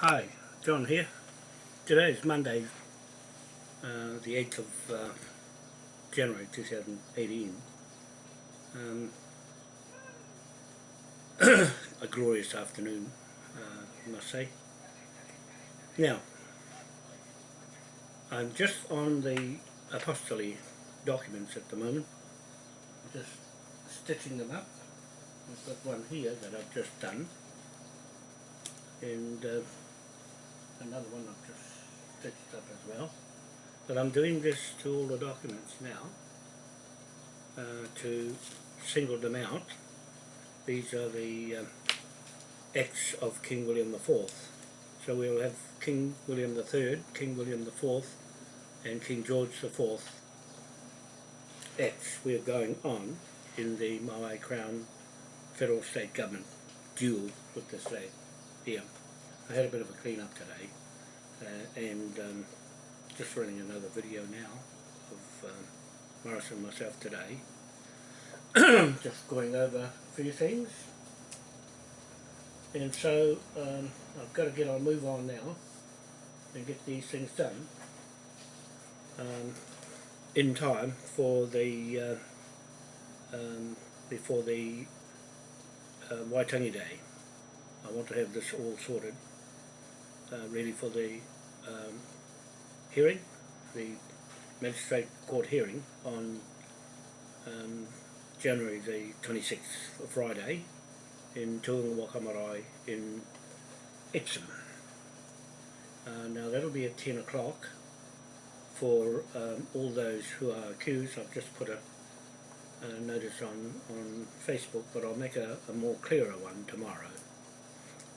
Hi, John here. Today is Monday, uh, the 8th of uh, January 2018. Um, a glorious afternoon, uh, I must say. Now, I'm just on the apostolate documents at the moment, just stitching them up. I've got one here that I've just done, and uh, another one I've just stitched up as well. But I'm doing this to all the documents now uh, to single them out. These are the uh, acts of King William IV. So we'll have King William III, King William IV and King George IV acts we're going on in the Maui Crown federal state government duel with the state here. I had a bit of a clean up today uh, and um, just running another video now of um, Morris and myself today. Just going over a few things. And so um, I've got to get on move on now and get these things done um, in time for the uh, um, before the uh, Waitangi Day. I want to have this all sorted ready for the um, hearing, the magistrate court hearing on um, January the 26th, Friday, in Te Unga Waka Marae in Epsom. Uh, now that'll be at 10 o'clock for um, all those who are accused. I've just put a, a notice on, on Facebook, but I'll make a, a more clearer one tomorrow.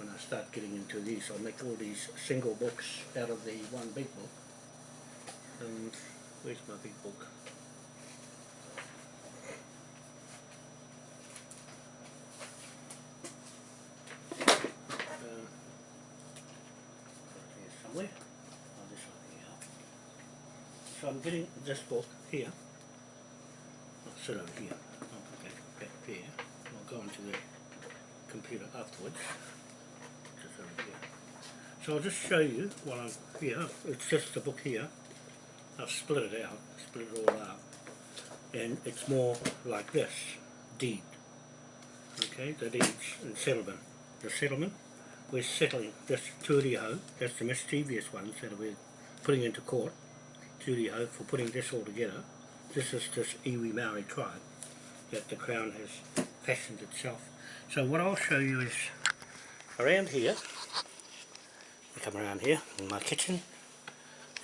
When I start getting into these, I'll make all these single books out of the one big book. And where's my big book? Um, somewhere. Oh. So I'm getting this book here. I'll sit over here. That back there. I'll go into the computer afterwards. So I'll just show you while I'm here. It's just the book here. I've split it out, split it all out. And it's more like this, deed. Okay, the deeds and settlement. The settlement, we're settling this Turiho, that's the mischievous ones that we're putting into court. Turiho for putting this all together. This is this Iwi Maori tribe that the Crown has fashioned itself. So what I'll show you is around here, come around here in my kitchen,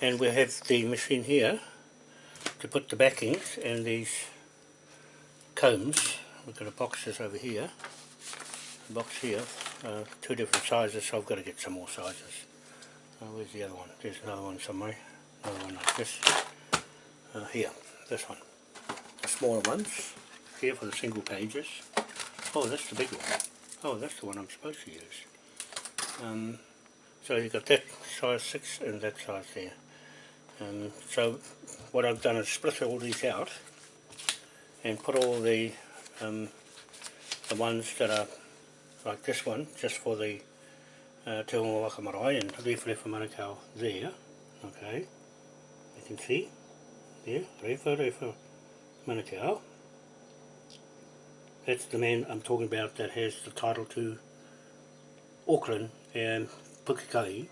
and we have the machine here to put the backings and these combs. We've got a boxes over here, box here, uh, two different sizes, so I've got to get some more sizes. Uh, where's the other one? There's another one somewhere, another one like this. Uh, here, this one. The smaller ones, here for the single pages. Oh, that's the big one. Oh, that's the one I'm supposed to use. Um, so you've got that size 6 and that size there. Um, so what I've done is split all these out and put all the um, the ones that are like this one, just for the uh, Te Hongo Waka Marae and Rewharewa Manukau there, okay, you can see, there, Rewharewa Manukau, that's the man I'm talking about that has the title to Auckland and Pukekohe,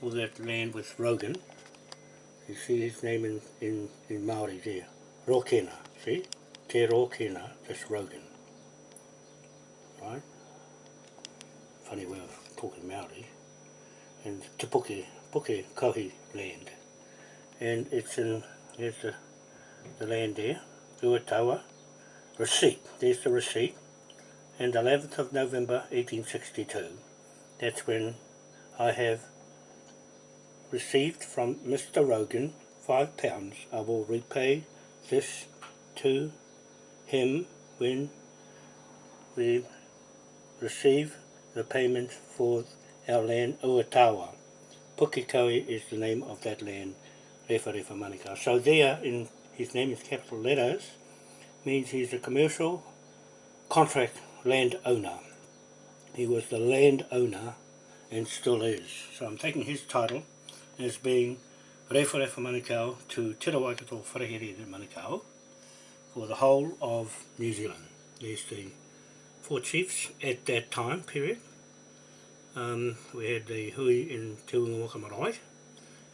all that land with Rogan, you see his name in, in, in Māori there. Rokena, see? Te Rokena, that's Rogan. Right? Funny way of talking Māori. And Te Puke, Puke Kohi land. And it's in, here's the, the land there, Uatawa. Receipt, there's the receipt. And 11th of November 1862, that's when I have received from Mr. Rogan five pounds. I will repay this to him when we receive the payment for our land Uatawa. Pukekohe is the name of that land, Rewharewa Manukau. So there, in his name is capital letters, means he's a commercial contract land owner. He was the land owner and still is. So I'm taking his title as being Rewharewa Manukau to Te Rawaikato Wharehere Manukau for the whole of New Zealand. There's the four chiefs at that time period. Um, we had the hui in Te Unga Marae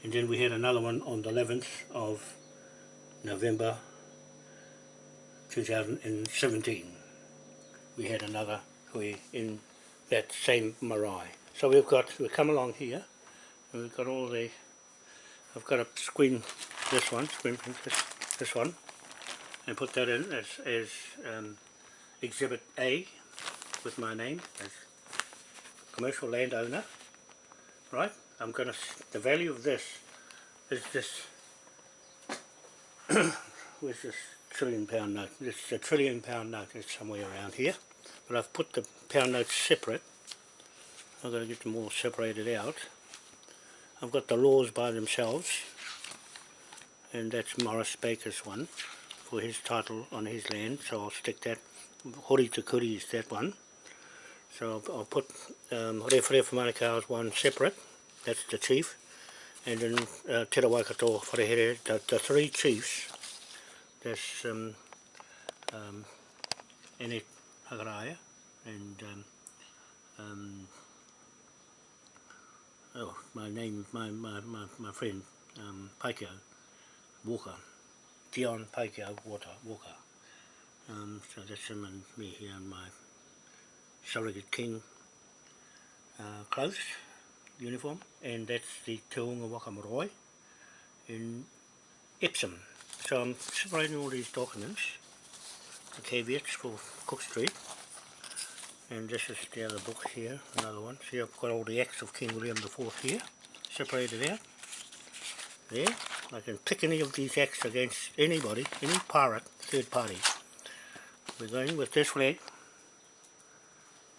and then we had another one on the 11th of November 2017. We had another hui in that same marae. So we've got, we come along here and we've got all the, I've got to screen this one, screen this, this one and put that in as, as um, exhibit A with my name as commercial landowner. Right I'm gonna the value of this is this where's this trillion pound note? This is a trillion pound note it's somewhere around here but I've put the pound notes separate I've got to get them all separated out I've got the laws by themselves and that's Morris Baker's one for his title on his land, so I'll stick that. Hori Takuri is that one. So I'll, I'll put um, for Manukau's one separate, that's the chief, and then uh, Te Rawaikato Wharehere, the, the three chiefs, that's um, um, Ene Hagaraya and um, um, oh, my name, my, my, my, my friend, um, Paikio Walker. Dion Paikio Water, Walker. Um, so that's him and me here and my surrogate king uh, clothes, uniform, and that's the Te Unga Waka Marae in Epsom. So I'm separating all these documents, the caveats for Cook Street, and this is the other book here, another one. See I've got all the acts of King William IV here, separated out, there, I can pick any of these acts against anybody, any pirate, third party. We're going with this flag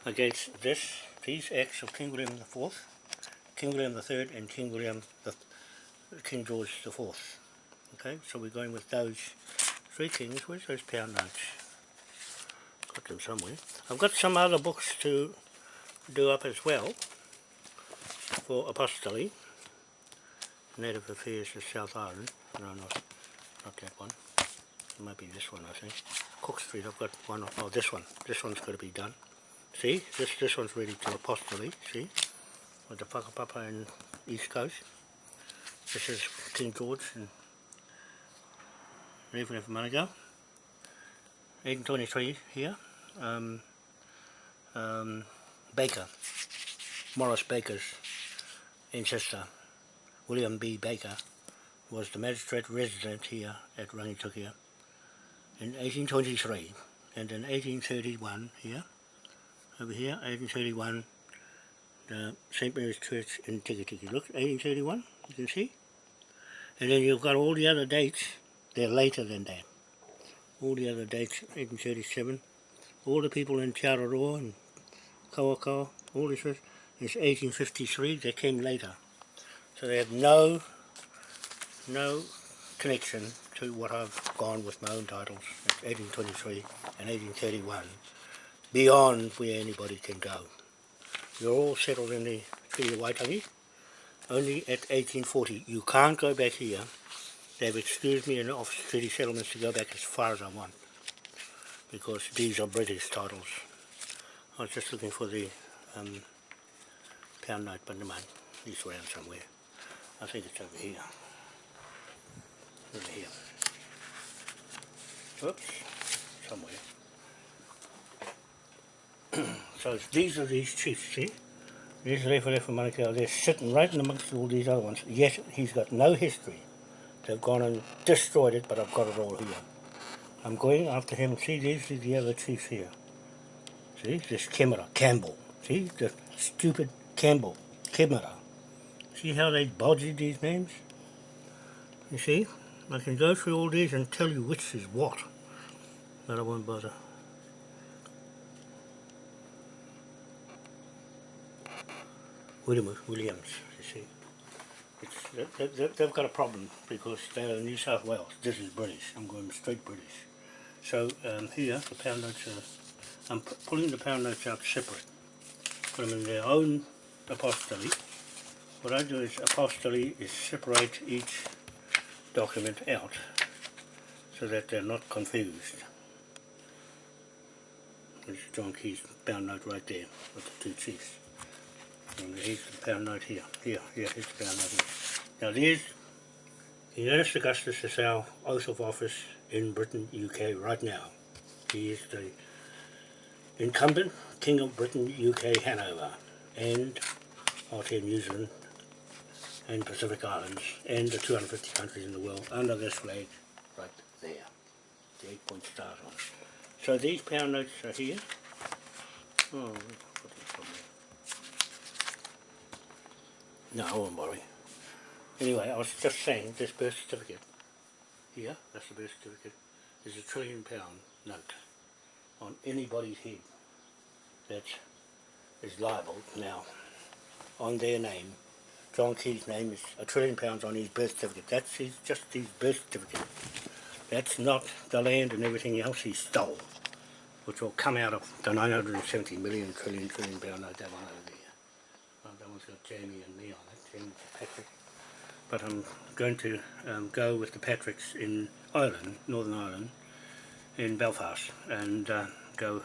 against this, these acts of King William IV, King William III and King William the King George IV. Okay, so we're going with those three kings. Where's those pound notes? Them somewhere. I've got some other books to do up as well for apostolate. Native Affairs of South Island. No, not, not that one. It might be this one, I think. Cook Street, I've got one. Oh, this one. This one's got to be done. See, this this one's ready to apostolate. See, with the whakapapa and East Coast. This is King George and Reverend of Manukau. 1823 here. Um, um, Baker, Morris Baker's ancestor. William B. Baker was the magistrate resident here at Rangitukia in 1823 and in 1831 here, over here, 1831 the St. Mary's Church in Tikitiki. Look, 1831, you can see. And then you've got all the other dates, they're later than that. All the other dates, 1837, all the people in Te Araroa and Kawakawa, all this is 1853, they came later. So they have no, no connection to what I've gone with my own titles, 1823 and 1831, beyond where anybody can go. You're all settled in the Treaty of Waitangi, only at 1840. You can't go back here. They've excused me in the Office of Treaty Settlements to go back as far as I want, because these are British titles. I was just looking for the um, pound note, but never mind, he's around somewhere. I think it's over here. Over here. Oops, somewhere. so these are these chiefs, see? There's Rewharewa Manukau, they're sitting right in amongst all these other ones. Yet he's got no history. They've gone and destroyed it, but I've got it all here. I'm going after him. See, these are the other chiefs here. See, this Kemera, Campbell. See, the stupid Campbell, Kemera. See how they bodged these names? You see? I can go through all these and tell you which is what. But I won't bother. William, Williams, you see. It's, they, they, they've got a problem because they're New South Wales. This is British. I'm going straight British. So um, here, the pound notes are, I'm pulling the pound notes out separate. Put them in their own apostolate, what I do is apostolate is separate each document out so that they're not confused. There's John Key's bound note right there with the two chiefs. And here's the pound note here. Here, here, here's the pound here. Now there's Ernest Augustus is our oath of office in Britain, UK right now. He is the incumbent King of Britain, UK, Hanover, and Aotearoa, New Zealand, and Pacific Islands, and the 250 countries in the world under this flag right there. The eight point stars on. So these pound notes are here. Oh, we'll put this somewhere. No, I won't worry. Anyway, I was just saying this birth certificate here, that's the birth certificate, is a trillion pound note on anybody's head that is liable now on their name. John Key's name is a trillion pounds on his birth certificate. That's his, just his birth certificate. That's not the land and everything else he stole, which will come out of the 970 million trillion trillion pound note, that one over there. Uh, that one's got Jamie and me on it, Jamie Patrick. But I'm going to um, go with the Patricks in Ireland, Northern Ireland, in Belfast, and uh, go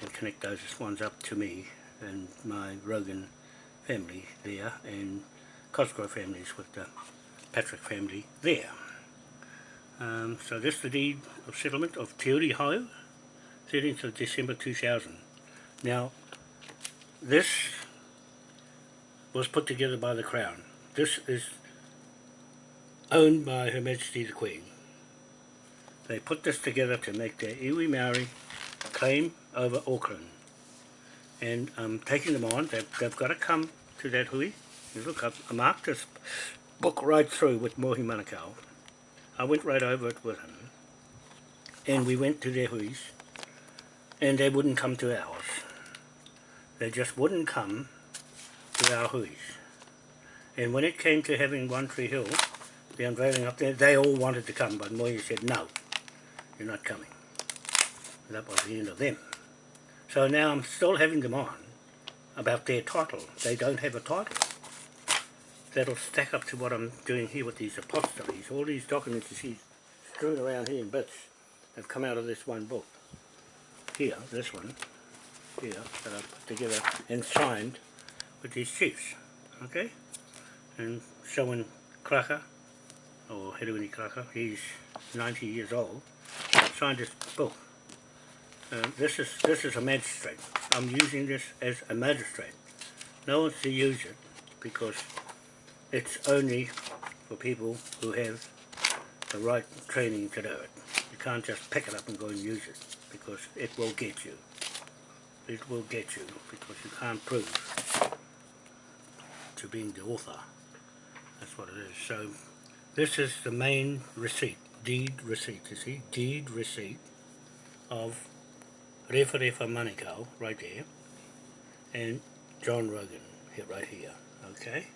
and connect those ones up to me and my Rogan family there and Cosgrove families with the Patrick family there. Um, so this is the deed of settlement of Te Uri Hau, 13th of December 2000. Now, this was put together by the Crown. This is owned by Her Majesty the Queen. They put this together to make their iwi Maori claim over Auckland. And I'm taking them on, they've, they've got to come to that hui. Look, I, I marked this book right through with Mohi Manukau. I went right over it with him. And we went to their huis. And they wouldn't come to ours. They just wouldn't come our huis. And when it came to having One Tree Hill, the unveiling up there, they all wanted to come, but Moya said, no, you're not coming. And that was the end of them. So now I'm still having them on about their title. They don't have a title. That'll stack up to what I'm doing here with these apostolies. All these documents you see strewn around here in bits have come out of this one book. Here, this one, here, that I put together and signed with these chiefs. Okay? And showing Kraka, or Herewini Kraka, he's 90 years old, signed this book. Uh, this is this is a magistrate. I'm using this as a magistrate. No one's to use it because it's only for people who have the right training to do it. You can't just pick it up and go and use it because it will get you. It will get you because you can't prove to being the author. That's what it is. So this is the main receipt, deed receipt, you see, deed receipt of Refa Refa Manukau, right there, and John Rogan, here, right here, okay?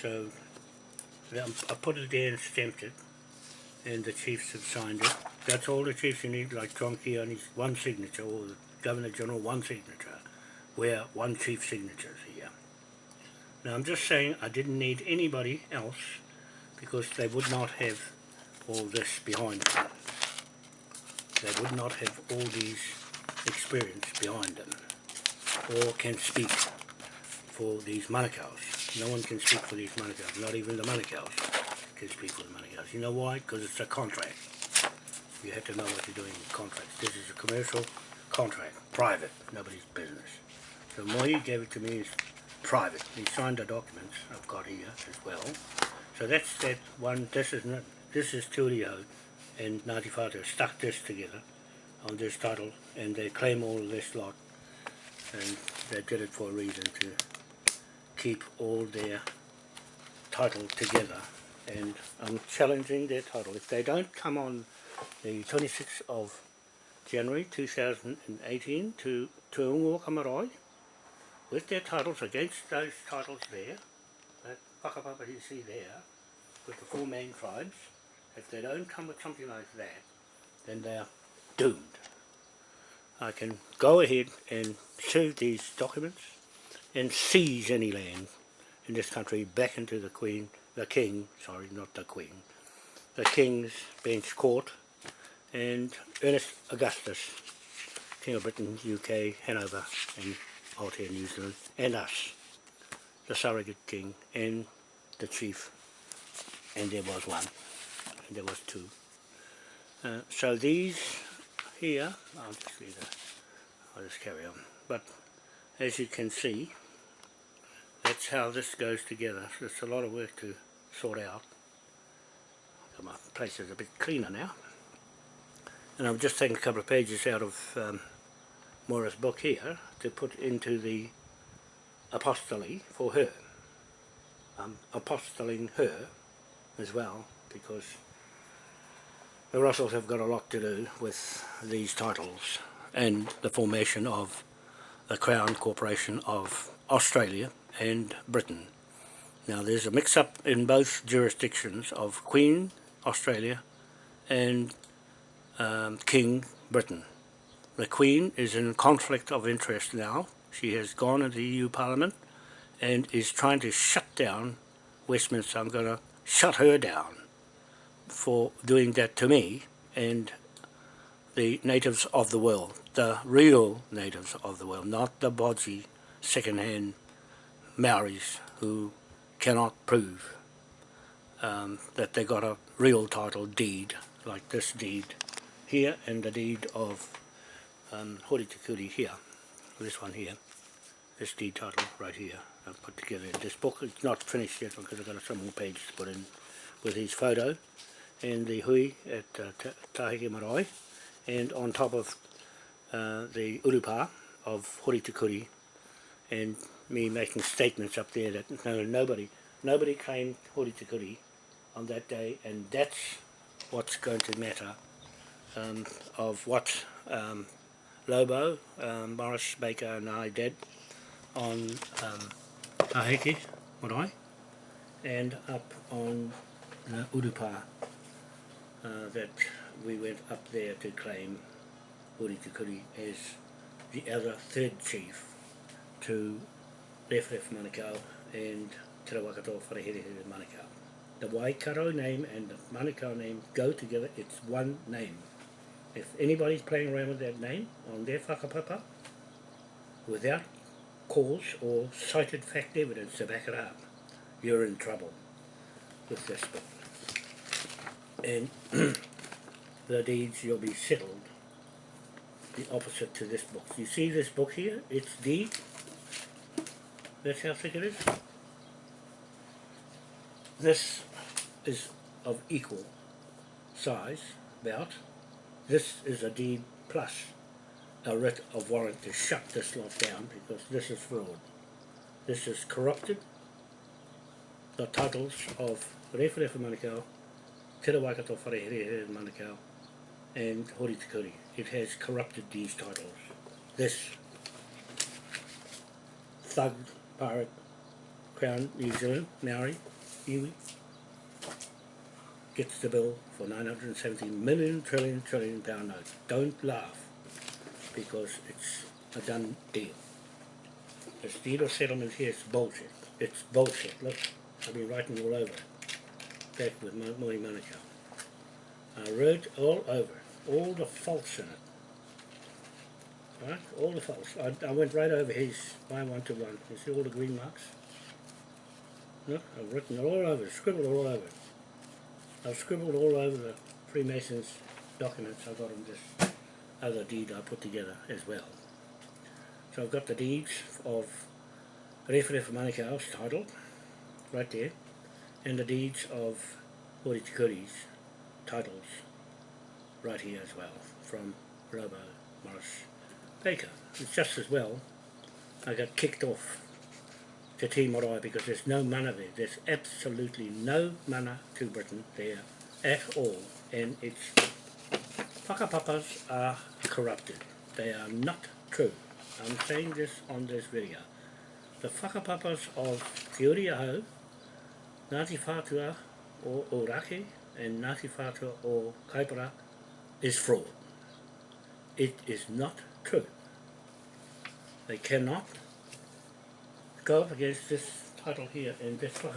So, I put it there and stamped it, and the chiefs have signed it. That's all the chiefs you need, like John Key on his one signature, or the Governor General one signature, where one chief signature here. Now I'm just saying I didn't need anybody else because they would not have all this behind them. They would not have all these experience behind them or can speak for these Manukau's. No one can speak for these Manukau's, not even the Manukau's can speak for the Manukau's. You know why? Because it's a contract. You have to know what you're doing in contracts. This is a commercial contract, private, nobody's business. So Mohi gave it to me private. He signed the documents I've got here as well. So that's that one, this is not, this is Tulio and Ngāti Whātua stuck this together on this title and they claim all this lot and they did it for a reason to keep all their title together and I'm challenging their title. If they don't come on the 26th of January 2018 to Tuungo Kamarai with their titles against those titles there, that whakapapa you see there, with the four main tribes, if they don't come with something like that, then they are doomed. I can go ahead and sue these documents and seize any land in this country back into the Queen, the King, sorry, not the Queen, the King's Bench Court and Ernest Augustus, King of Britain, UK, Hanover and Aotea, New Zealand, and us, the surrogate king and the chief, and there was one, and there was two. Uh, so these here, I'll just read it, I'll just carry on, but as you can see, that's how this goes together. So it's a lot of work to sort out. My place is a bit cleaner now. And I'm just taking a couple of pages out of um, Moira's book here to put into the apostolate for her. I'm apostoling her as well because the Russells have got a lot to do with these titles and the formation of the Crown Corporation of Australia and Britain. Now there's a mix-up in both jurisdictions of Queen Australia and um, King Britain. The Queen is in conflict of interest now. She has gone into the EU Parliament and is trying to shut down Westminster. I'm going to shut her down for doing that to me and the natives of the world, the real natives of the world, not the bodgy second-hand Maoris who cannot prove um, that they got a real title deed, like this deed here and the deed of um, Hori Tikuri here, this one here, this deed title right here, I've put together. This book. It's not finished yet because I've got some more pages to put in with his photo and the hui at uh, Tahike Marae. And on top of uh, the urupa of Hori Tikuri and me making statements up there that no, nobody nobody claimed Hori Tikuri on that day and that's what's going to matter um, of what um, Lobo, um, Morris Baker and I did on um, Tahiti, Marae and up on uh, Urupa uh, that we went up there to claim Urikikuri as the other third chief to Left Manukau and Te Rawakato Wharehere Manukau. The Waikato name and the Manukau name go together, it's one name. If anybody's playing around with that name on their whakapapa, without cause or cited fact evidence to back it up, you're in trouble with this book. And the deeds you'll be settled the opposite to this book. You see this book here? It's deed. That's how thick it is. This is of equal size, about. This is a deed plus a writ of warrant to shut this lot down because this is fraud. This is corrupted the titles of Rewharewha Manukau, Te Waikato Wharehere Manukau, and Hori. It has corrupted these titles. This thug, pirate, Crown New Zealand, Maori, iwi, gets the bill for 970 million trillion trillion pound note. Don't laugh, because it's a done deal. This deal of settlement here is bullshit. It's bullshit. Look, I've been writing all over it. Back with Mohi Manukau. I wrote all over all the faults in it. Right? All the faults. I, I went right over his by one to one. You see all the green marks? Look, I've written it all over, scribbled all over it. I've scribbled all over the Freemasons documents I've got in this other deed I put together as well. So I've got the deeds of Rewharewha Manukau's title, right there, and the deeds of Hori Tikuri's titles right here as well from Robo Morris Baker. It's just as well I got kicked off to Marae because there's no mana there. There's absolutely no mana to Britain there at all and its whakapapas are corrupted. They are not true. I'm saying this on this video. The whakapapas of Te Uri Ahau, Ngāti Whātua o and Ngāti Whātua o Kaipara is fraud. It is not true. They cannot go up against this title here in whakapapa.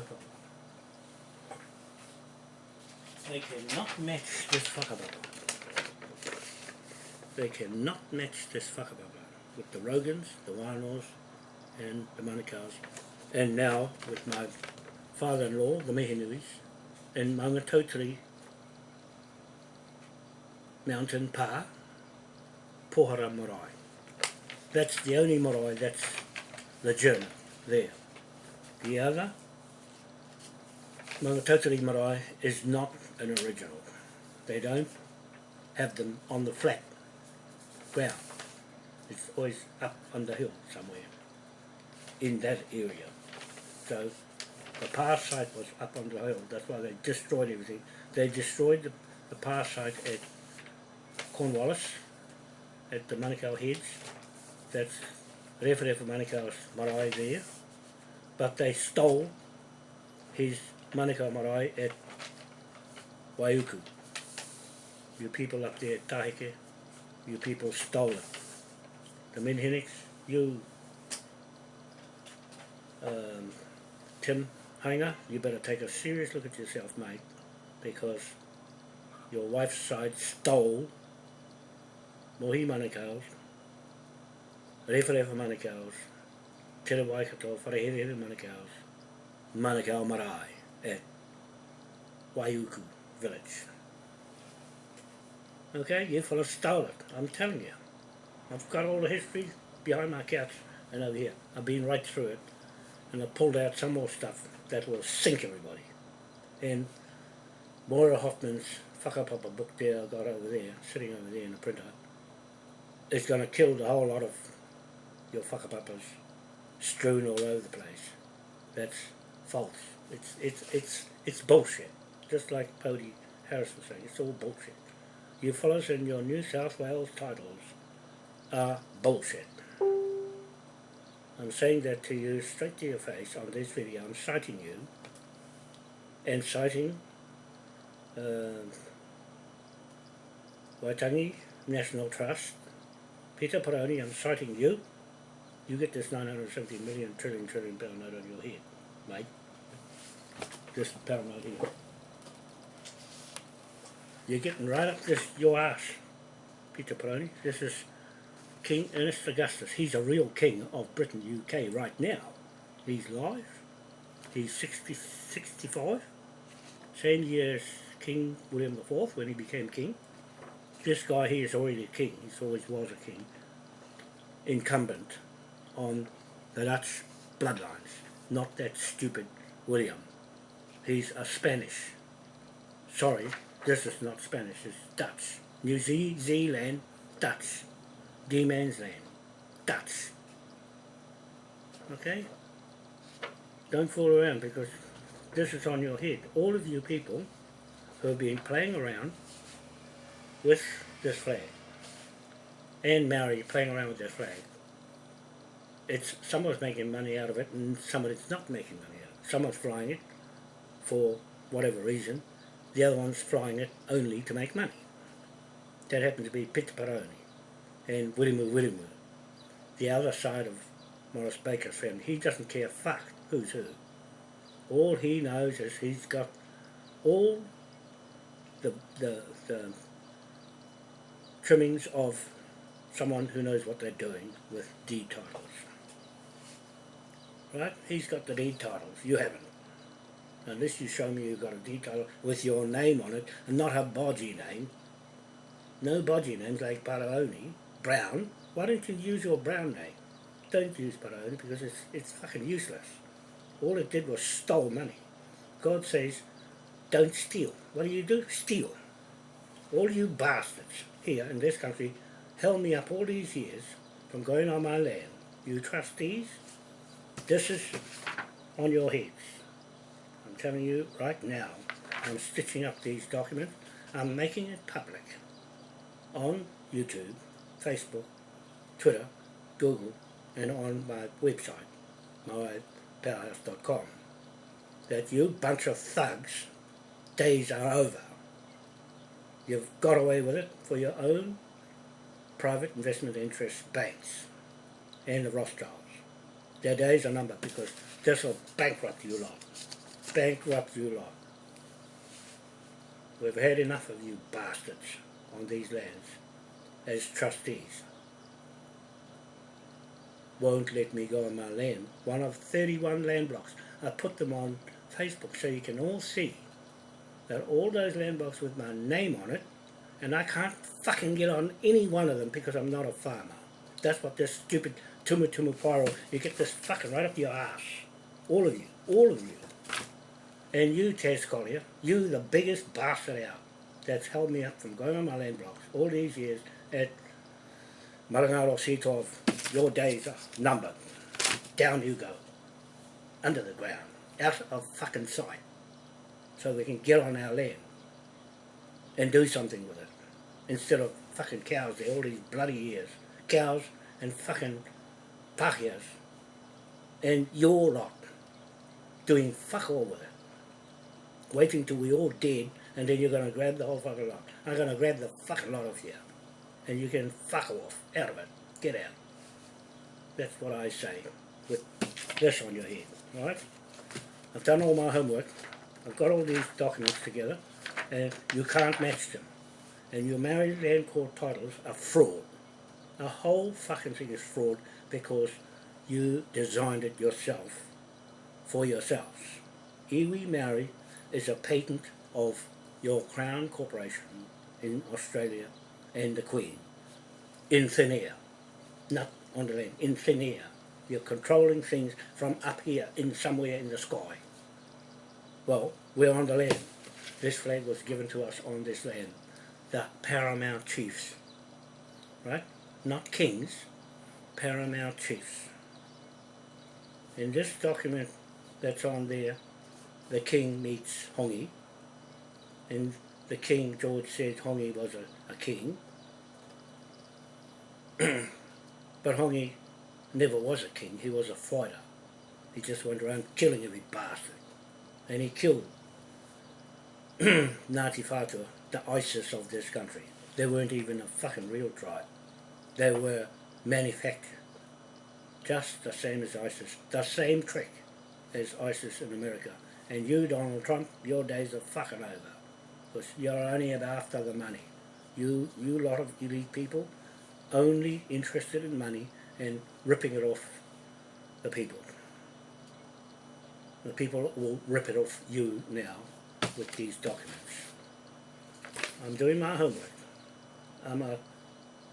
They cannot match this whakapapa. They cannot match this whakapapa with the Rogans, the Wainos, and the Manukau's. And now with my father-in-law, the Mehenuis, in Maungatautari Mountain Pa, Pohara Marae. That's the only marae that's legitimate there. The other, Maungatautari marae, is not an original. They don't have them on the flat ground. It's always up on the hill somewhere in that area. So the past site was up on the hill, that's why they destroyed everything. They destroyed the, the past site at Cornwallis, at the Manukau Heads, that's Rewharewha Manukau's marae there, but they stole his Manukau marae at Waiuku. You people up there at Tahike, you people stole it. The Minhinnicks, you um, Tim Hanger, you better take a serious look at yourself, mate, because your wife's side stole Mohi Manukau's, Rewharewha Manukau's, Te Waikato, Wharehere Manukau's, Manukau Marae at Waiuku village. Okay, you fellas stole it, I'm telling you. I've got all the history behind my couch and over here. I've been right through it and I've pulled out some more stuff that will sink everybody. And Moira Hoffman's whakapapa book there I got over there, sitting over there in the printer, is going to kill the whole lot of your whakapapas strewn all over the place. That's false. It's, it's, it's, it's bullshit. Just like Bodie Harris was saying, it's all bullshit. You fellas in your New South Wales titles are bullshit. I'm saying that to you straight to your face on this video. I'm citing you and citing uh, Waitangi National Trust. Peter Paroni, I'm citing you. You get this 970 million trillion trillion pound note on your head, mate. This pound note here. You're getting right up this your ass, Peter Paroni. This is King Ernest Augustus. He's a real king of Britain, UK right now. He's live. He's 60, 65. Same year as King William IV when he became king. This guy here is already a king. He always was a king. Incumbent on the Dutch bloodlines. Not that stupid William. He's a Spanish. Sorry, this is not Spanish, it's Dutch. New Ze Zealand, Dutch. D-Man's land. Dutch. Okay? Don't fool around because this is on your head. All of you people who have been playing around with this flag and Maori playing around with this flag it's someone's making money out of it and somebody's not making money out of it. Someone's flying it for whatever reason, the other one's flying it only to make money. That happens to be Peter and Wirimu Wirimu, the other side of Morris Baker's family. He doesn't care fuck who's who. All he knows is he's got all the, the, the trimmings of someone who knows what they're doing with deed titles. Right? He's got the deed titles. You haven't. Unless you show me you've got a deed title with your name on it and not a bodgy name. No bodgy names like Paraoni, Brown. Why don't you use your brown name? Don't use Paraoni because it's, it's fucking useless. All it did was stole money. God says, don't steal. What do you do? Steal. All you bastards here in this country held me up all these years from going on my land. You trustees, this is on your heads. I'm telling you right now, I'm stitching up these documents. I'm making it public on YouTube, Facebook, Twitter, Google, and on my website, mypowerhouse.com, that you bunch of thugs, days are over. You've got away with it for your own private investment interest banks and the Rothschilds. Their days are numbered because this will bankrupt you lot. Bankrupt you lot. We've had enough of you bastards on these lands as trustees. Won't let me go on my land. One of 31 land blocks. I put them on Facebook so you can all see that all those land blocks with my name on it and I can't fucking get on any one of them because I'm not a farmer. That's what this stupid tumu tumu pyro, you get this fucking right up your ass. All of you, all of you. And you, Taz Collier, you the biggest bastard out that's held me up from going on my land blocks all these years at Marangaro C12, your days are numbered. Down you go. Under the ground. Out of fucking sight. So we can get on our land and do something with it. Instead of fucking cows there all these bloody years. Cows and fucking pakias. And your lot doing fuck all with it. Waiting till we're all dead and then you're going to grab the whole fucking lot. I'm going to grab the fucking lot of you. And you can fuck off out of it. Get out. That's what I say with this on your head. Right? I've done all my homework. I've got all these documents together and you can't match them. And your Maori land court titles are fraud. The whole fucking thing is fraud because you designed it yourself for yourselves. Iwi Maori is a patent of your Crown Corporation in Australia and the Queen in thin air, not on the land, in thin air. You're controlling things from up here in somewhere in the sky. Well, we're on the land. This flag was given to us on this land. The paramount chiefs, right? Not kings, paramount chiefs. In this document that's on there, the king meets Hongi, and the king, George said Hongi was a, a king, but Hongi never was a king, he was a fighter. He just went around killing every bastard. And he killed Ngāti Whātua, the ISIS of this country. They weren't even a fucking real tribe. They were manufactured. Just the same as ISIS. The same trick as ISIS in America. And you, Donald Trump, your days are fucking over. Because you're only after the money. You, you lot of elite people, only interested in money and ripping it off the people. The people will rip it off you now with these documents. I'm doing my homework. I'm a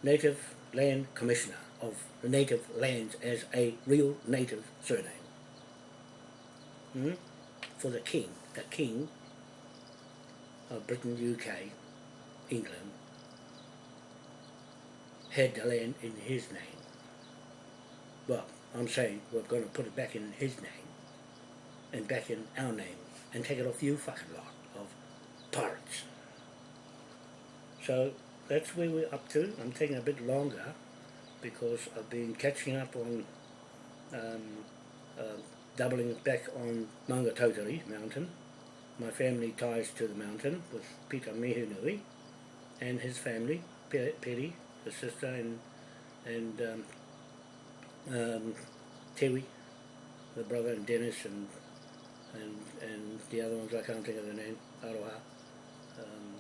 native land commissioner of the native lands as a real native surname. Hmm? For the king, the king of Britain, UK, England, had the land in his name. Well, I'm saying we're going to put it back in his name and back in our name and take it off you fucking lot of pirates. So that's where we're up to. I'm taking a bit longer because I've been catching up on um, uh, doubling back on Maungatautari mountain. My family ties to the mountain with Peter Mihunui and his family, Peri, the sister, and and um, um, Tewi, the brother, and Dennis, and and and the other ones I can't think of the name, Aroha, um,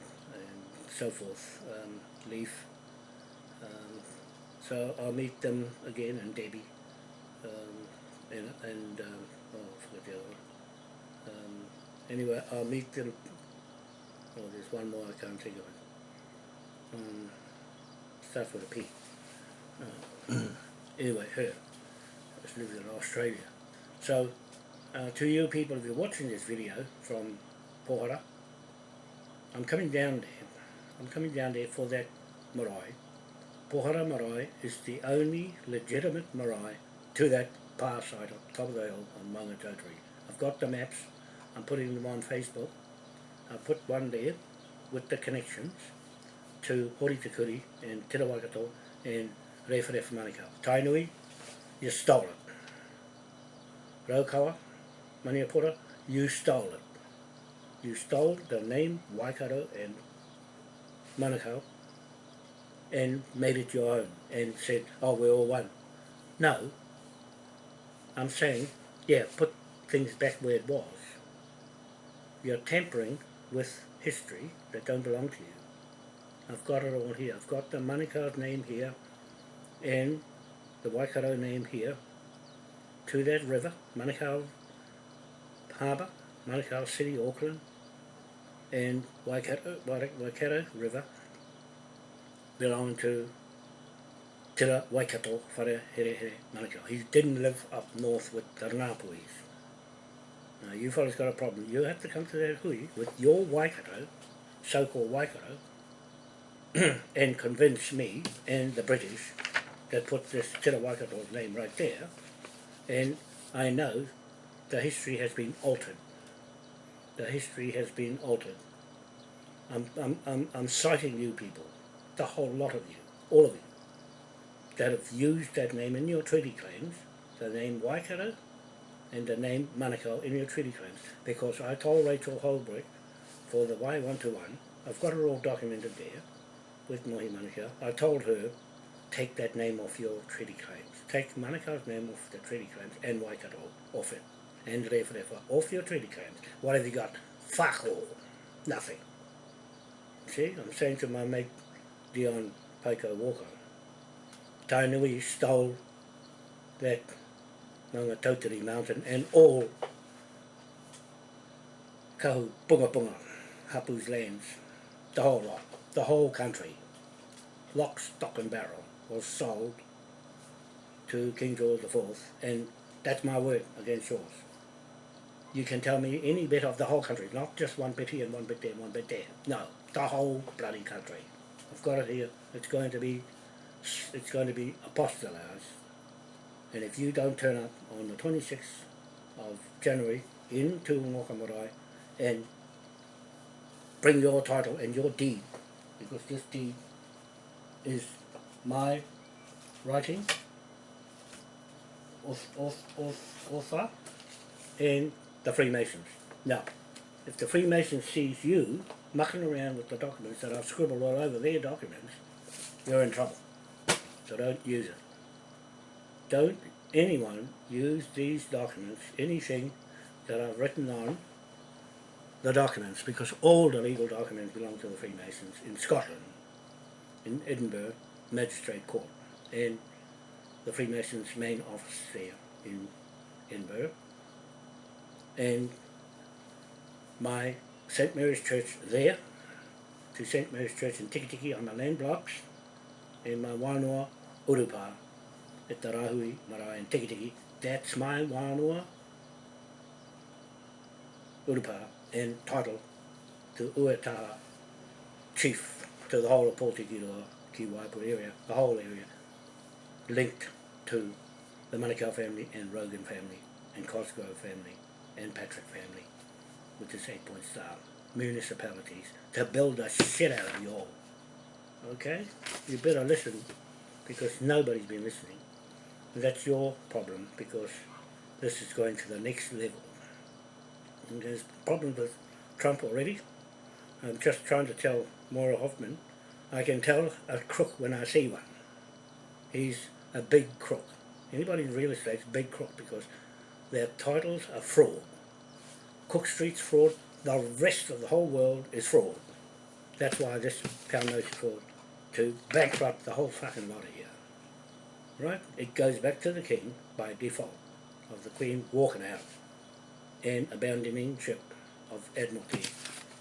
so forth, um, Leaf. Um, so I'll meet them again, and Debbie, um, and and um, oh, I forgot the other one. Um, anyway, I'll meet them. Oh, there's one more I can't think of it. Um, starts with a P. Uh, anyway, her. She lives in Australia. So uh, to you people, if you're watching this video from Pohara, I'm coming down there. I'm coming down there for that marae. Pohara marae is the only legitimate marae to that pa site on top of the hill on Maungatautari. I've got the maps. I'm putting them on Facebook. I put one there with the connections to Horitakuri and Te Rawakato and Rewharewha Manukau. Tainui, you stole it. Raukawa, Maniapoto, you stole it. You stole the name Waikato and Manukau and made it your own and said, oh, we're all one. No. I'm saying, yeah, put things back where it was. You're tampering with history that don't belong to you. I've got it all here. I've got the Manukau's name here and the Waikato name here to that river, Manukau Harbour, Manukau City, Auckland, and Waikato, Waikato River belong to Te Waikato Whare Here Here Manukau. He didn't live up north with the Ranapuis. Now you fellas got a problem. You have to come to that hui with your Waikato, so-called Waikato, and convince me and the British that put this Te Ra Waikato's name right there, and I know the history has been altered. The history has been altered. I'm, I'm, I'm, I'm citing you people, the whole lot of you, all of you, that have used that name in your treaty claims, the name Waikato and the name Manukau in your treaty claims, because I told Rachel Holbrook for the Wai 121, I've got it all documented there with Mohi Manukau, I told her, take that name off your treaty claims. Take Manukau's name off the treaty claims and Waikato off it. And Rewharewha off your treaty claims. What have you got? Fuck all. Nothing. See, I'm saying to my mate Dion Paiko Walker, Tainui stole that Maunga mountain and all Kahu Punga Punga, Hapu's lands, the whole lot, the whole country, lock, stock and barrel, was sold to King George IV, and that's my word against yours. You can tell me any bit of the whole country, not just one bit here and one bit there and one bit there. No, the whole bloody country. I've got it here. It's going to be, it's going to be apostolized. And if you don't turn up on the 26th of January into Ngokamarai and bring your title and your deed, because this deed is my writing, author, and the Freemasons. Now, if the Freemasons sees you mucking around with the documents that I've scribbled all over their documents, you're in trouble. So don't use it. Don't anyone use these documents, anything that I've written on the documents, because all the legal documents belong to the Freemasons in Scotland, in Edinburgh Magistrate Court, and the Freemasons main office there in Edinburgh and my St. Mary's Church there to St. Mary's Church in Tikitiki on the land blocks and my wānoa Urupa at the Rahui Marae in Tikitiki. That's my wānoa Urupa and title to Uetaha chief to the whole of Pōtikiroa, Ki Waipur area, the whole area, linked to the Manukau family and Rogan family and Cosgrove family and Patrick family with this eight point star municipalities to build the shit out of you all. Okay? You better listen because nobody's been listening. That's your problem because this is going to the next level. And there's problems with Trump already. I'm just trying to tell Maura Hoffman, I can tell a crook when I see one. He's a big crook. Anybody in real estate is a big crook because their titles are fraud. Cook Street's fraud, the rest of the whole world is fraud. That's why this pound note is fraud, to bankrupt the whole fucking lot of here. Right? It goes back to the king by default of the queen walking out and abandoning ship of Admiralty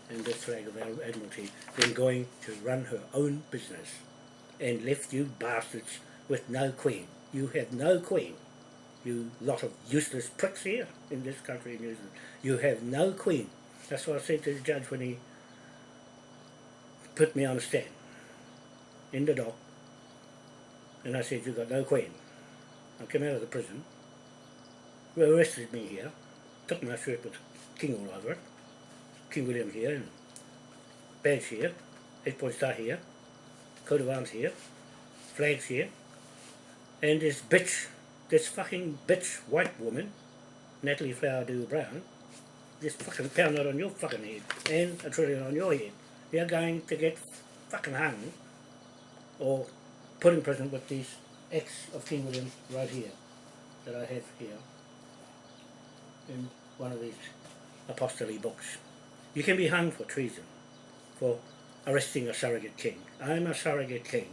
and this flag of Admiralty, then going to run her own business and left you bastards with no queen. You have no queen you lot of useless pricks here in this country in New Zealand. You have no queen. That's what I said to the judge when he put me on the stand in the dock. And I said, you've got no queen. I came out of the prison, They arrested me here, took my shirt with King all over it, King William here, and badge here, eight point star here, coat of arms here, flags here, and this bitch this fucking bitch white woman, Natalie Flower Dew Brown, just fucking pound it on your fucking head and a trillion on your head. You're going to get fucking hung or put in prison with these ex of King William right here that I have here. in one of these apostolic books. You can be hung for treason, for arresting a surrogate king. I'm a surrogate king,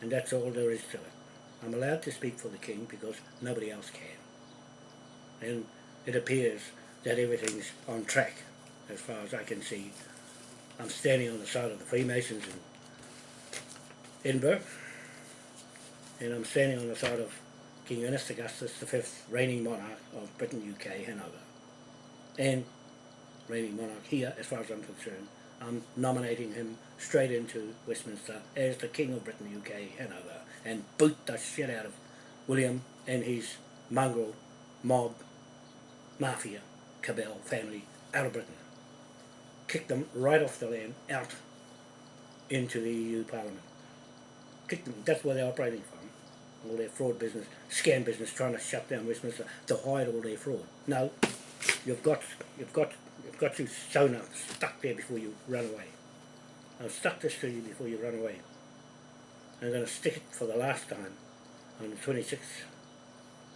and that's all there is to it. I'm allowed to speak for the king because nobody else can. And it appears that everything's on track as far as I can see. I'm standing on the side of the Freemasons in Edinburgh, and I'm standing on the side of King Ernest Augustus, V, reigning monarch of Britain, UK, Hanover. And reigning monarch here, as far as I'm concerned, I'm nominating him straight into Westminster as the King of Britain, UK, Hanover, and boot the shit out of William and his mongrel mob, mafia, cabal family out of Britain. Kick them right off the land, out into the EU Parliament. Kick them, that's where they're operating from. All their fraud business, scam business, trying to shut down Westminster to hide all their fraud. No, you've got, you've got got you sewn up, stuck there before you run away. I've stuck this to you before you run away. I'm going to stick it for the last time on the 26th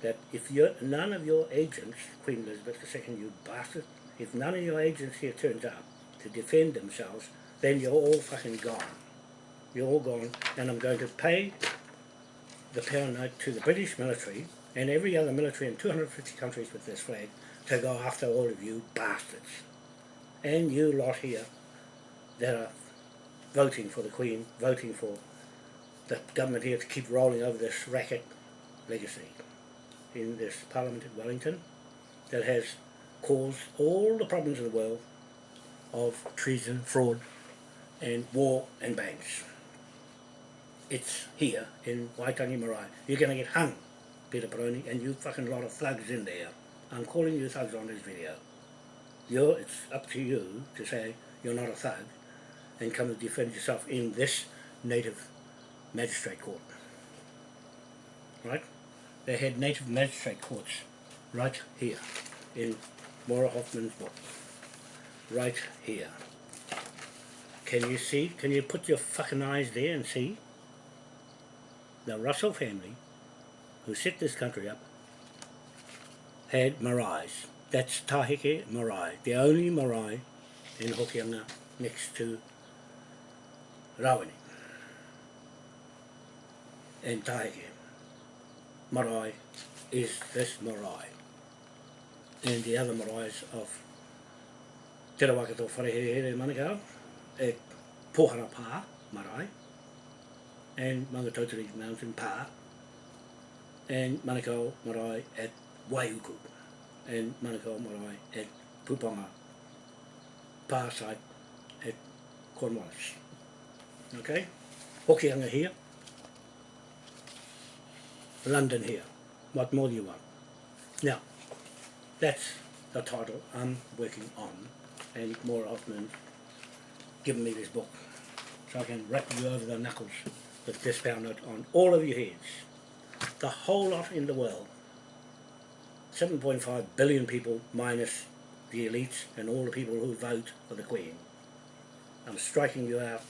that if you're, none of your agents, Queen Elizabeth II, you bastard, if none of your agents here turns up to defend themselves, then you're all fucking gone. You're all gone, and I'm going to pay the pound note to the British military and every other military in 250 countries with this flag to go after all of you bastards and you lot here that are voting for the Queen, voting for the government here to keep rolling over this racket legacy in this Parliament at Wellington that has caused all the problems in the world of treason, fraud and war and banks. It's here in Waitangi Marae. You're going to get hung, Peter Peroni, and you fucking lot of thugs in there. I'm calling you thugs on this video you're, it's up to you to say you're not a thug and come and defend yourself in this native magistrate court. Right? They had native magistrate courts right here in Maura Hoffman's book. Right here. Can you see? Can you put your fucking eyes there and see? The Russell family, who set this country up, had maraes that's Tahike Marae, the only marae in Hokianga next to Rawini and Tahike. Marae is this marae. And the other maraes of Te Rawakato Wharehere Manukau, at Pohara Pā marae, and Mangatautari Mountain Pā, and Manukau marae at Waiuku and Manukau Marae at Puponga Pā site at Cornwallis. Okay? Hokianga here, London here. What more do you want? Now, that's the title I'm working on and Maura Hoffman given me this book so I can rap you over the knuckles with this pound note on all of your heads. The whole lot in the world 7.5 billion people minus the elites and all the people who vote for the Queen. I'm striking you out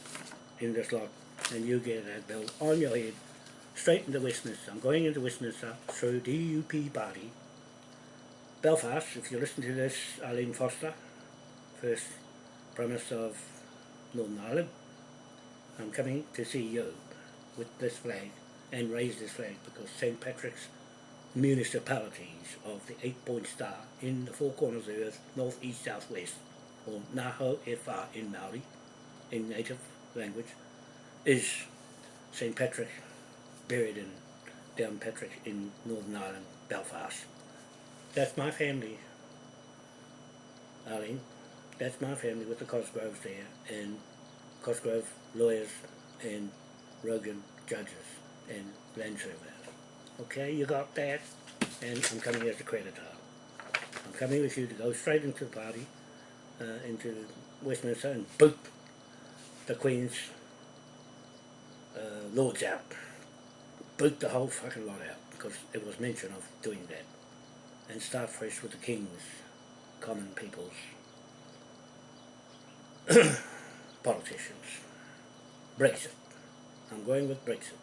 in this lot and you get that bill on your head straight into Westminster. I'm going into Westminster through DUP party. Belfast, if you listen to this, Arlene Foster, first Prime Minister of Northern Ireland, I'm coming to see you with this flag and raise this flag because St. Patrick's municipalities of the eight-point star in the four corners of the earth, north, east, south, west, or Naho Efa in Maori, in native language, is St. Patrick, buried in Downpatrick in Northern Ireland, Belfast. That's my family, Arlene. That's my family with the Cosgroves there, and Cosgrove lawyers and Rogan judges and land surveyors. Okay, you got that? And I'm coming as a creditor. I'm coming with you to go straight into the party, uh, into Westminster and boot the Queen's uh, lords out. Boot the whole fucking lot out because it was mention of doing that. And start fresh with the King's, common people's politicians. Brexit. I'm going with Brexit.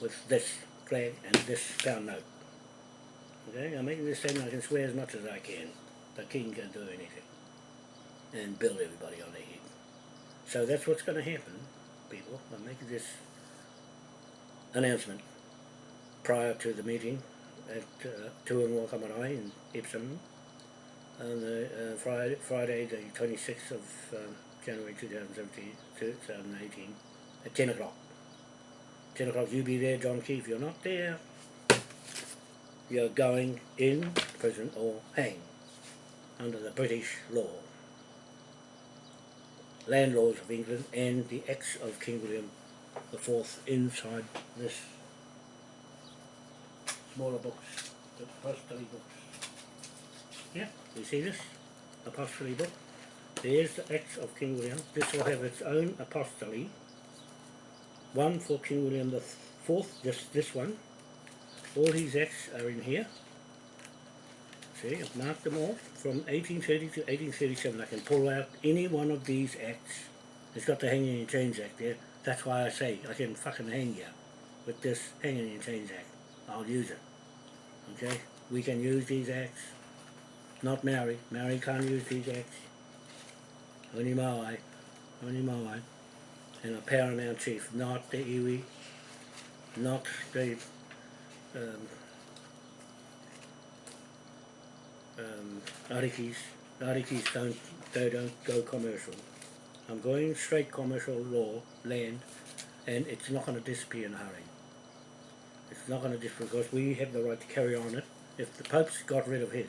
With this and this pound note. Okay, I'm making this statement, I can swear as much as I can. The king can do anything. And build everybody on their head. So that's what's going to happen, people. I'm making this announcement prior to the meeting at uh, Te Unga Waka Marae in Epsom on the uh, Friday, Friday the 26th of um, January 2017, 2018 at 10 o'clock. 10 o'clock you be there John Key. If you're not there you're going in prison or hang under the British law. Landlords of England and the Acts of King William IV inside this smaller books, the apostolic books. Yeah, you see this? Apostolic book. There's the Acts of King William. This will have its own apostolic. One for King William the Fourth, just this one. All his acts are in here. See, I've marked them all from 1830 to 1837. I can pull out any one of these acts. It's got the hanging and chains act there. That's why I say I can fucking hang you with this hanging and chains act. I'll use it. Okay? We can use these acts. Not Mary. Mary can't use these acts. Only Maui. Only Maui. And a paramount chief. Not the iwi. Not the um, um, Arikis. Arikis don't, they don't go commercial. I'm going straight commercial law, land, and it's not going to disappear in a hurry. It's not going to disappear because we have the right to carry on it. If the Pope's got rid of his,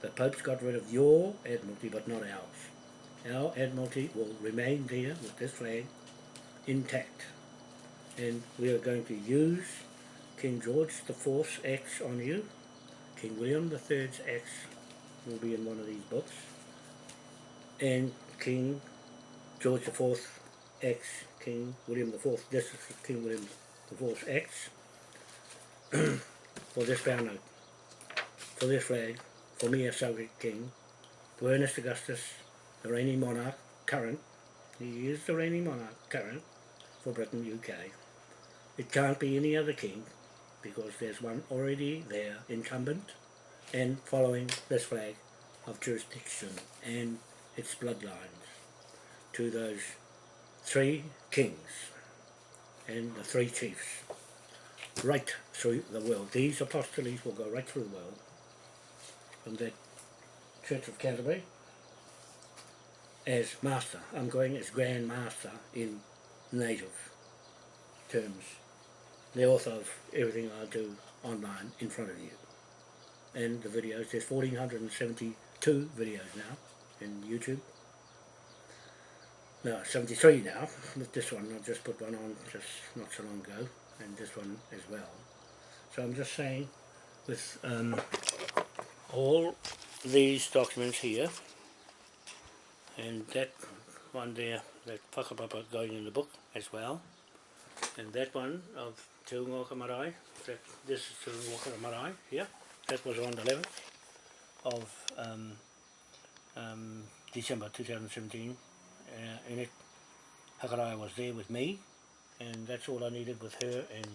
the Pope's got rid of your Admiralty but not ours. Our Admiralty will remain there with this flag intact. And we are going to use King George the Fourth's Acts on you. King William Third's Acts will be in one of these books. And King George Fourth Acts, King William Fourth, this is King William the Fourth's Acts. for this note, for this flag, for me as Soviet King, to Ernest Augustus, the reigning monarch, current, he is the reigning monarch, current, for Britain, UK. It can't be any other king because there's one already there incumbent and following this flag of jurisdiction and its bloodlines to those three kings and the three chiefs right through the world. These apostles will go right through the world from the Church of Canterbury as master. I'm going as Grand Master in native terms the author of everything I do online in front of you. And the videos, there's 1472 videos now in YouTube. No, 73 now, with this one, I just put one on just not so long ago, and this one as well. So I'm just saying, with um, all these documents here, and that one there, that whakapapa going in the book as well, and that one of Te Ungoka Marae, that, this is Te Ungoka Marae here, that was on the 11th of um, um, December 2017, uh, and it Hakarai was there with me, and that's all I needed with her and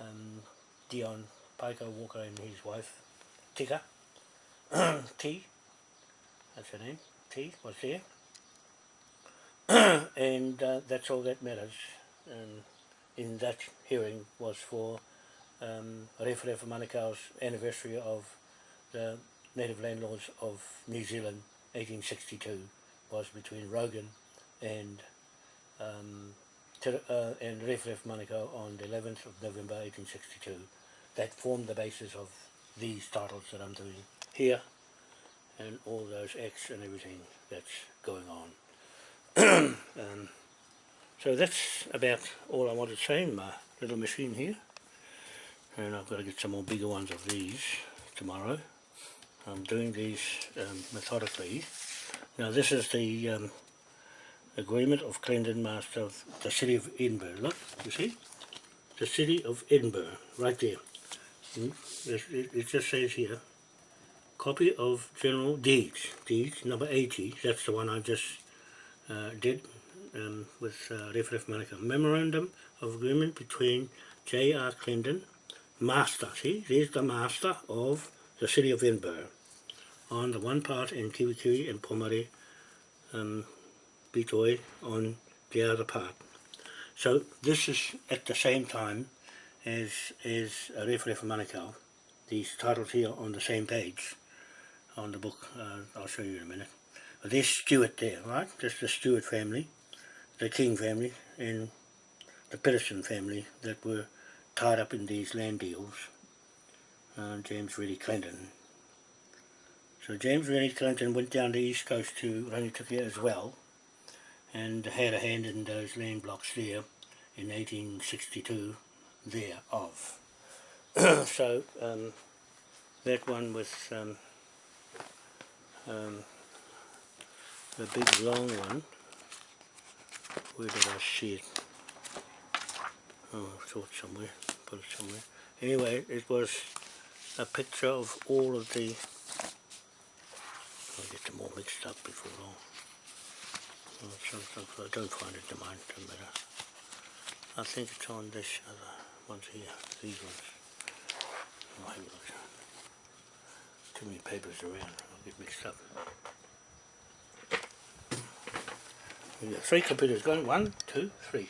um, Dion Paiko Walker and his wife, Tika, T, that's her name, T was there, and uh, that's all that matters. Um, in that hearing was for um, Rewharewha Manukau's anniversary of the native land laws of New Zealand 1862 was between Rogan and um, uh, and Manukau on the 11th of November 1862 that formed the basis of these titles that I'm doing here and all those acts and everything that's going on. um, so that's about all I wanted to say in my little machine here. And I've got to get some more bigger ones of these tomorrow. I'm doing these um, methodically. Now this is the um, agreement of Clendon Master of the City of Edinburgh. Look, you see? The City of Edinburgh, right there. Hmm? It, it just says here, copy of General Deeds, Deeds number 80, that's the one I just uh, did um, with uh, Rewharewha Manukau. Memorandum of Agreement between J.R. Clendon, master, see, there's the master of the city of Edinburgh on the one part in Kiwikiri and Pomare um, Bitoi on the other part. So this is at the same time as, as Rewharewha Manukau, these titles here on the same page on the book, uh, I'll show you in a minute. There's Stuart there, right? That's the Stuart family, the King family, and the Peterson family that were tied up in these land deals. Uh, James Reddy Clendon. So James Reddy Clendon went down the east coast to Rangitukia as well and had a hand in those land blocks there in 1862 thereof. so um, that one with um, um, the big long one, where did I see it? Oh, I saw it somewhere, put it somewhere. Anyway, it was a picture of all of the, I'll get them all mixed up before long. Oh, I don't find it in mine, doesn't matter. I think it's on this other ones here, these ones. Oh, a. Too many papers around, I'll mixed up. We got three computers going, one, two, three,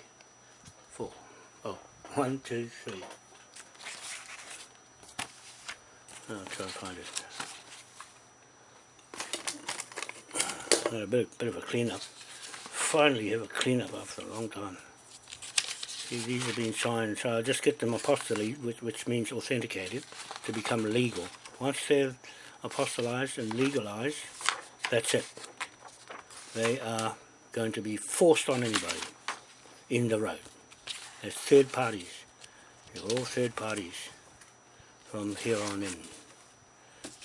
four. Oh, one, two, three. I'll try and find it. Uh, a bit, bit of a clean up. Finally have a clean up after a long time. See, These have been signed, so I just get them apostolate, which, which means authenticated, to become legal. Once they're apostolized and legalized, that's it. They are going to be forced on anybody in the road. As third parties. They're all third parties from here on in.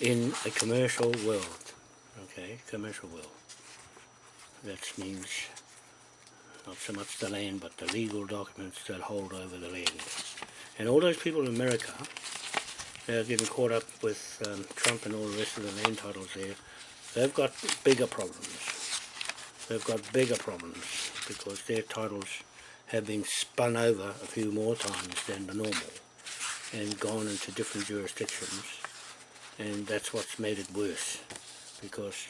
In a commercial world. Okay, commercial world. That means not so much the land but the legal documents that hold over the land. And all those people in America they're getting caught up with um, Trump and all the rest of the land titles there, they've got bigger problems. They've got bigger problems because their titles have been spun over a few more times than the normal and gone into different jurisdictions and that's what's made it worse because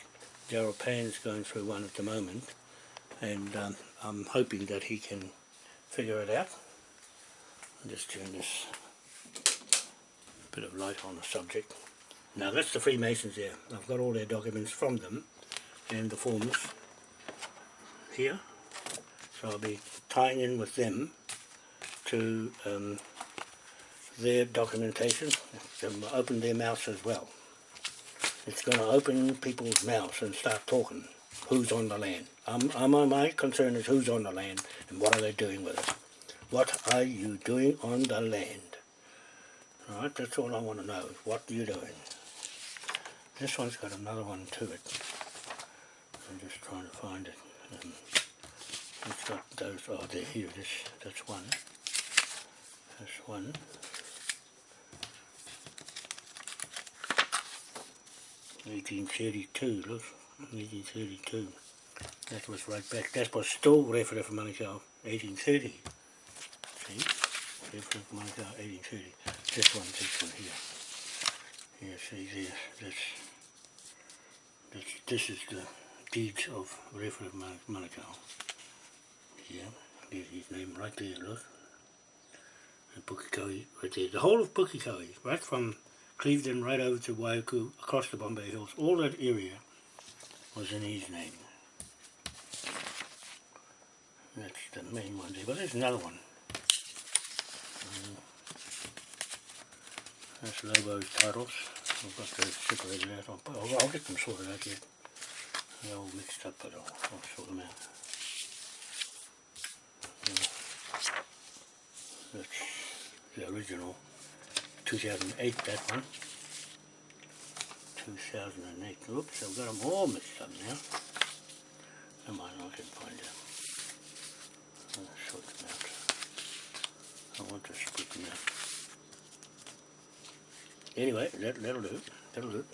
Gerald Payne's going through one at the moment and um, I'm hoping that he can figure it out. I'll just turn this bit of light on the subject. Now that's the Freemasons there. I've got all their documents from them and the forms here. So I'll be tying in with them to um, their documentation. Them open their mouths as well. It's going to open people's mouths and start talking who's on the land. Um, um, my concern is who's on the land and what are they doing with it. What are you doing on the land? Alright, that's all I want to know. What are you doing? This one's got another one to it. I'm just trying to find it. Um, it's got those, oh there, here it is. That's one. That's one. Eighteen thirty-two, look. 1832. That was right back. That was still Rewharewha Manukau, 1830. See? Rewharewha Manukau, 1830. This one, this one here. Here, see there. That's, that's, this is the deeds of Rewharewha Manukau. Yeah, there's his name right there, look. Right there. The whole of Pukekohe, right from Clevedon right over to Waiuku, across the Bombay Hills, all that area was in his name. That's the main one there, but there's another one. Um, that's Lobo's titles. I've got those separated out. I'll, I'll, I'll get them sorted out yet. They're all mixed up, but I'll, I'll sort them out. that's the original 2008, that one. 2008. Oops, I've got them all mixed up now. Come on, I can find them. I'll sort them out. I want to split them out. Anyway, that, that'll do. That'll do.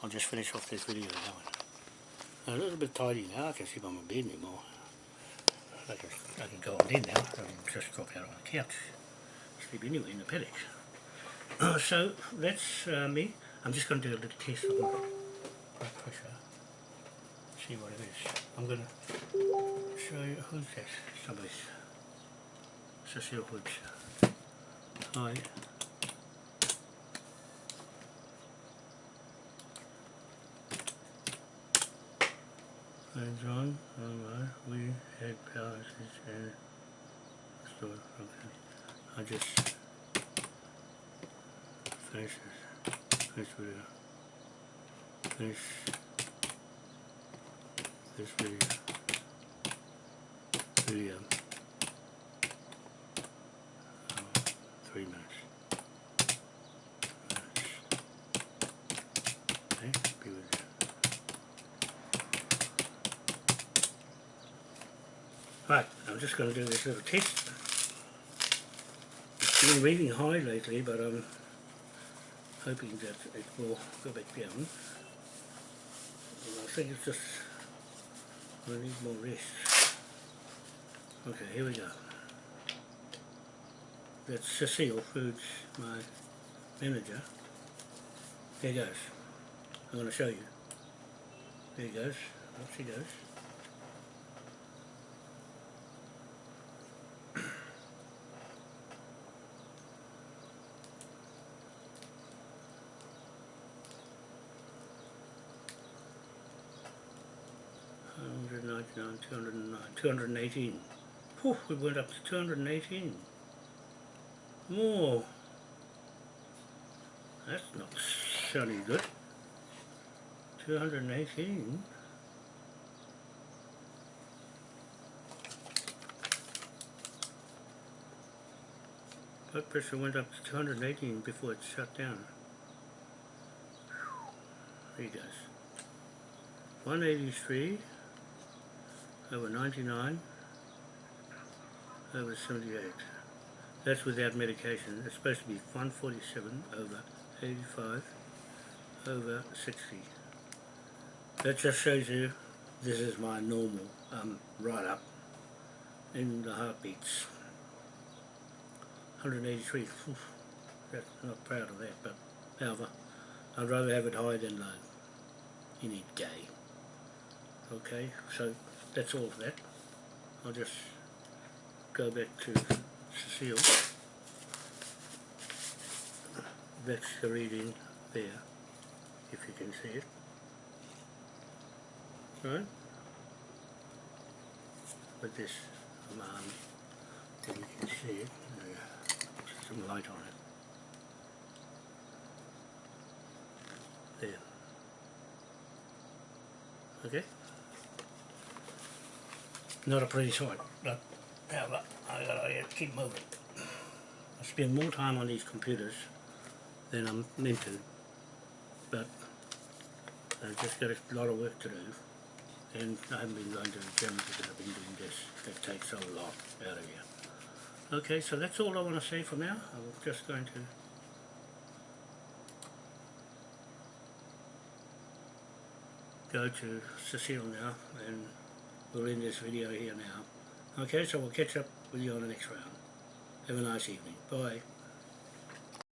I'll just finish off this video now. A little bit tidy now, I can sleep on my bed anymore. I can, I can go on in now, I can just drop out on the couch. Sleep anyway in the paddock. so that's uh, me. I'm just going to do a little test of my blood pressure. See what it is. I'm going to show you who's that. Somebody's Cecile Hoods. Hi. John, we had power outage and store. I just finish this. Finish video. Finish this video. Video. Oh, three minutes. Okay, be with you. Right, I'm just going to do this little test. It's been reading high lately, but I'm hoping that it will go back down. And I think it's just, I need more rest. Okay, here we go. That's Cecile Foods, my manager. There he goes. I'm going to show you. There he goes. Up she goes. 218. Poof, we went up to 218. More. That's not sounding good. 218. Blood pressure went up to 218 before it shut down. There you 183 over 99 over 78 that's without medication. It's supposed to be 147 over 85 over 60 that just shows you this is my normal um, right up in the heartbeats. 183 Oof, that's not proud of that but however I'd rather have it high than low. Need gay. Okay so that's all of that. I'll just go back to Cecile. That's the reading there if you can see it. Right. With this alarm then you can see it uh, some light on it. There. Okay not a pretty sight, but however, I gotta keep moving. I spend more time on these computers than I'm meant to, but I've just got a lot of work to do, and I haven't been going to the gym because I've been doing this. That takes a lot out of you. Okay, so that's all I want to say for now. I'm just going to go to Cecile now and we'll end this video here now. Okay, so we'll catch up with you on the next round. Have a nice evening. Bye.